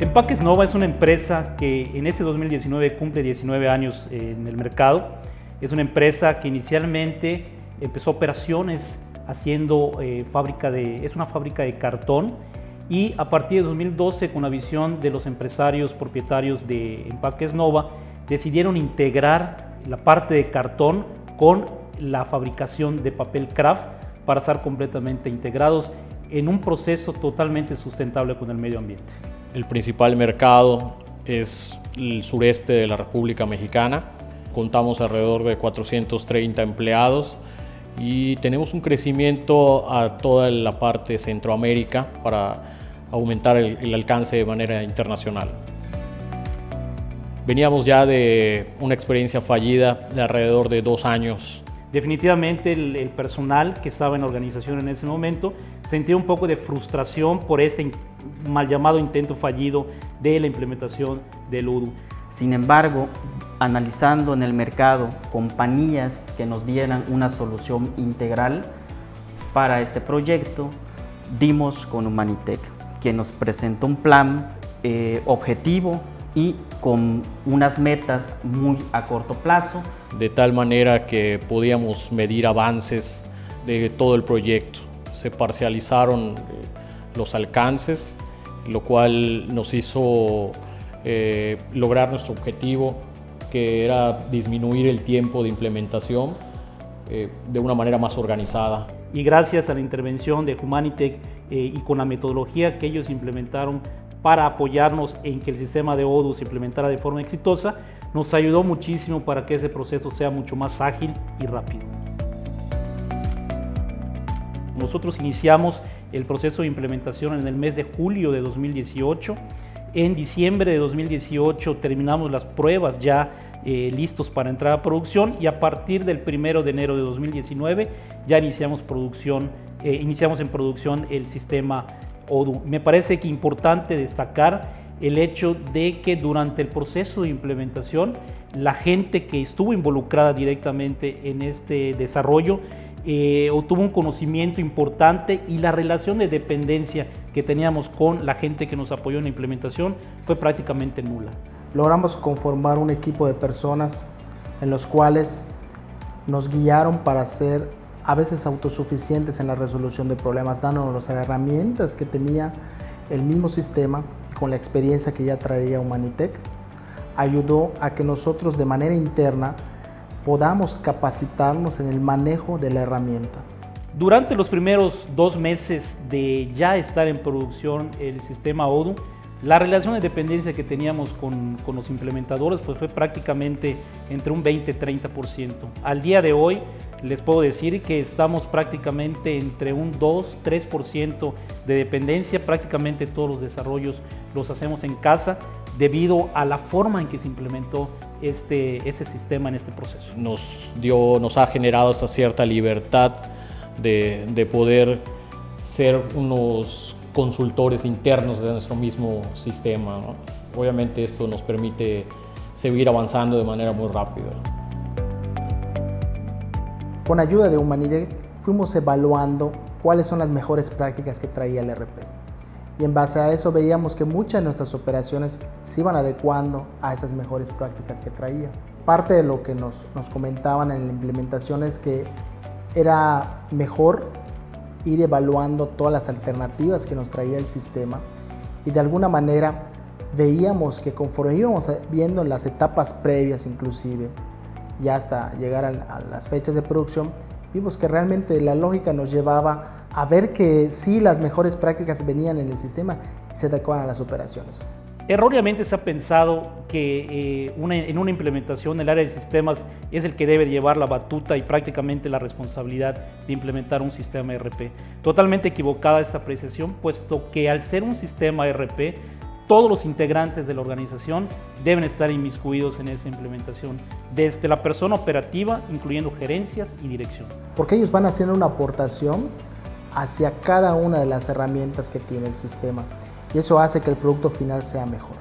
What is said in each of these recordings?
Empaques Nova es una empresa que en ese 2019 cumple 19 años en el mercado. Es una empresa que inicialmente empezó operaciones haciendo eh, fábrica de, es una fábrica de cartón y a partir de 2012 con la visión de los empresarios propietarios de Empaques Nova decidieron integrar la parte de cartón con la fabricación de papel craft para estar completamente integrados en un proceso totalmente sustentable con el medio ambiente. El principal mercado es el sureste de la República Mexicana. Contamos alrededor de 430 empleados y tenemos un crecimiento a toda la parte de Centroamérica para aumentar el, alcance de manera internacional. Veníamos ya de una experiencia fallida de alrededor de dos años Definitivamente el, el, personal que estaba en la organización en ese momento sentía un poco de frustración por este mal llamado intento fallido de la implementación del UDU. Sin embargo, analizando en el mercado compañías que nos dieran una solución integral para este proyecto, dimos con Humanitec, que nos presentó un plan eh, objetivo y con unas metas muy a corto plazo. De tal manera que podíamos medir avances de todo el proyecto. Se parcializaron eh, los alcances, lo cual nos hizo eh, lograr nuestro objetivo, que era disminuir el tiempo de implementación eh, de una manera más organizada. Y gracias a la intervención de Humanitech eh, y con la metodología que ellos implementaron para apoyarnos en que el sistema de ODU se implementara de forma exitosa, nos ayudó muchísimo para que ese proceso sea mucho más ágil y rápido. Nosotros iniciamos el proceso de implementación en el mes de julio de 2018. En diciembre de 2018 terminamos las pruebas ya eh, listos para entrar a producción y a partir del primero de enero de 2019 ya iniciamos producción, eh, iniciamos en producción el sistema ODU. Me parece que importante destacar el hecho de que durante el proceso de implementación la gente que estuvo involucrada directamente en este desarrollo eh, obtuvo un conocimiento importante y la relación de dependencia que teníamos con la gente que nos apoyó en la implementación fue prácticamente nula. Logramos conformar un equipo de personas en los cuales nos guiaron para ser a veces autosuficientes en la resolución de problemas, dándonos las herramientas que tenía el mismo sistema con la experiencia que ya traía Humanitec, ayudó a que nosotros de manera interna podamos capacitarnos en el manejo de la herramienta. Durante los primeros dos meses de ya estar en producción el sistema ODU, la relación de dependencia que teníamos con, con los implementadores pues fue prácticamente entre un 20-30%. Al día de hoy les puedo decir que estamos prácticamente entre un 2-3% de dependencia, prácticamente todos los desarrollos los hacemos en casa debido a la forma en que se implementó este, ese sistema en este proceso. Nos, dio, nos ha generado esa cierta libertad de, de poder ser unos consultores internos de nuestro mismo sistema. ¿no? Obviamente esto nos permite seguir avanzando de manera muy rápida. Con ayuda de Humanidec fuimos evaluando cuáles son las mejores prácticas que traía el RP y en base a eso veíamos que muchas de nuestras operaciones se iban adecuando a esas mejores prácticas que traía. Parte de lo que nos, nos comentaban en la implementación es que era mejor ir evaluando todas las alternativas que nos traía el sistema y de alguna manera veíamos que conforme íbamos viendo las etapas previas inclusive y hasta llegar a, a las fechas de producción, vimos que realmente la lógica nos llevaba a ver que sí las mejores prácticas venían en el sistema y se adecuaban a las operaciones. Erróneamente se ha pensado que eh, una, en una implementación el área de sistemas es el que debe llevar la batuta y prácticamente la responsabilidad de implementar un sistema ERP. Totalmente equivocada esta apreciación, puesto que al ser un sistema ERP, todos los integrantes de la organización deben estar inmiscuidos en esa implementación, desde la persona operativa, incluyendo gerencias y dirección. Porque ellos van haciendo una aportación hacia cada una de las herramientas que tiene el sistema y eso hace que el producto final sea mejor.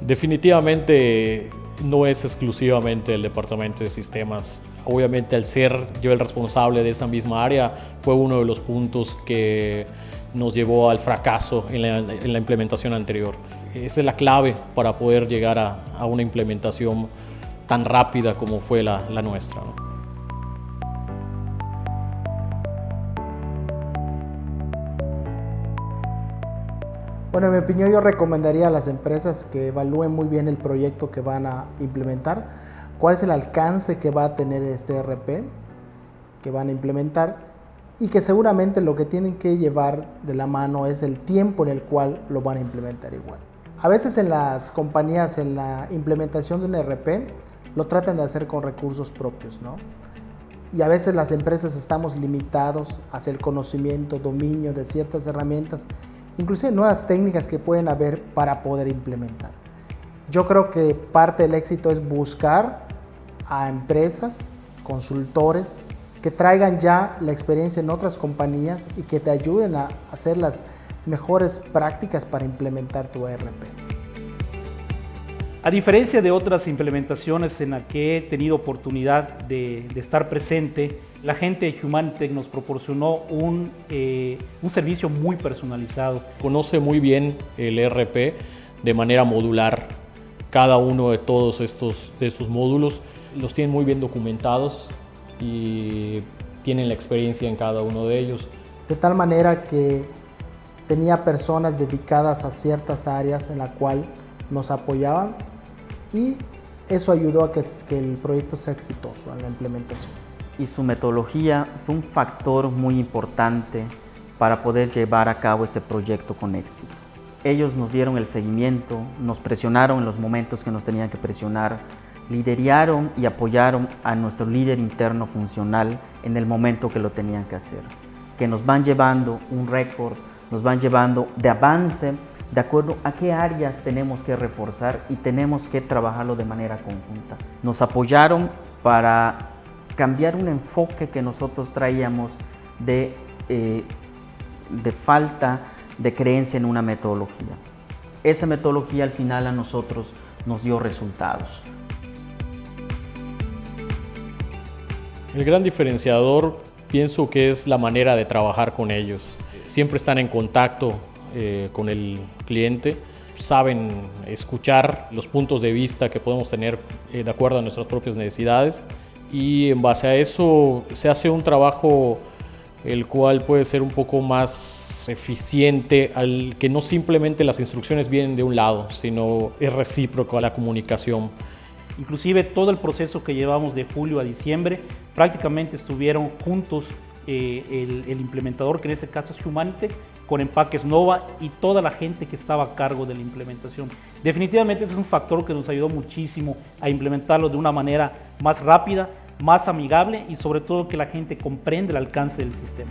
Definitivamente no es exclusivamente el departamento de sistemas. Obviamente al ser yo el responsable de esa misma área fue uno de los puntos que nos llevó al fracaso en la, en la implementación anterior. esa es la clave para poder llegar a, una implementación tan rápida como fue la, nuestra. Bueno, en mi opinión yo recomendaría a las empresas que evalúen muy bien el proyecto que van a implementar, cuál es el alcance que va a tener este ERP que van a implementar y que seguramente lo que tienen que llevar de la mano es el tiempo en el cual lo van a implementar igual. A veces en las compañías, en la implementación de un ERP, lo tratan de hacer con recursos propios, ¿no? Y a veces las empresas estamos limitados hacia el conocimiento, dominio de ciertas herramientas inclusive nuevas técnicas que pueden haber para poder implementar. Yo creo que parte del éxito es buscar a empresas, consultores, que traigan ya la experiencia en otras compañías y que te ayuden a hacer las mejores prácticas para implementar tu ERP. A diferencia de otras implementaciones en las que he tenido oportunidad de, de estar presente, la gente de Humanitech nos proporcionó un, eh, un, servicio muy personalizado. Conoce muy bien el ERP de manera modular. Cada uno de todos estos de sus módulos los tienen muy bien documentados y tienen la experiencia en cada uno de ellos. De tal manera que tenía personas dedicadas a ciertas áreas en la cual nos apoyaban y eso ayudó a que, que el proyecto sea exitoso en la implementación y su metodología fue un factor muy importante para poder llevar a cabo este proyecto con éxito. Ellos nos dieron el seguimiento, nos presionaron en los momentos que nos tenían que presionar, lideraron y apoyaron a nuestro líder interno funcional en el momento que lo tenían que hacer, que nos van llevando un récord, nos van llevando de avance de acuerdo a qué áreas tenemos que reforzar y tenemos que trabajarlo de manera conjunta. Nos apoyaron para cambiar un enfoque que nosotros traíamos de, eh, de falta de creencia en una metodología. Esa metodología al final a nosotros nos dio resultados. El gran diferenciador pienso que es la manera de trabajar con ellos. Siempre están en contacto eh, con el cliente, saben escuchar los puntos de vista que podemos tener eh, de acuerdo a nuestras propias necesidades y en base a eso se hace un trabajo el cual puede ser un poco más eficiente, al que no simplemente las instrucciones vienen de un lado, sino es recíproco a la comunicación. Inclusive todo el proceso que llevamos de julio a diciembre, prácticamente estuvieron juntos eh, el, el, implementador, que en este caso es Humanitech, con empaques Nova y toda la gente que estaba a cargo de la implementación. Definitivamente es un factor que nos ayudó muchísimo a implementarlo de una manera más rápida, más amigable y sobre todo que la gente comprende el alcance del sistema.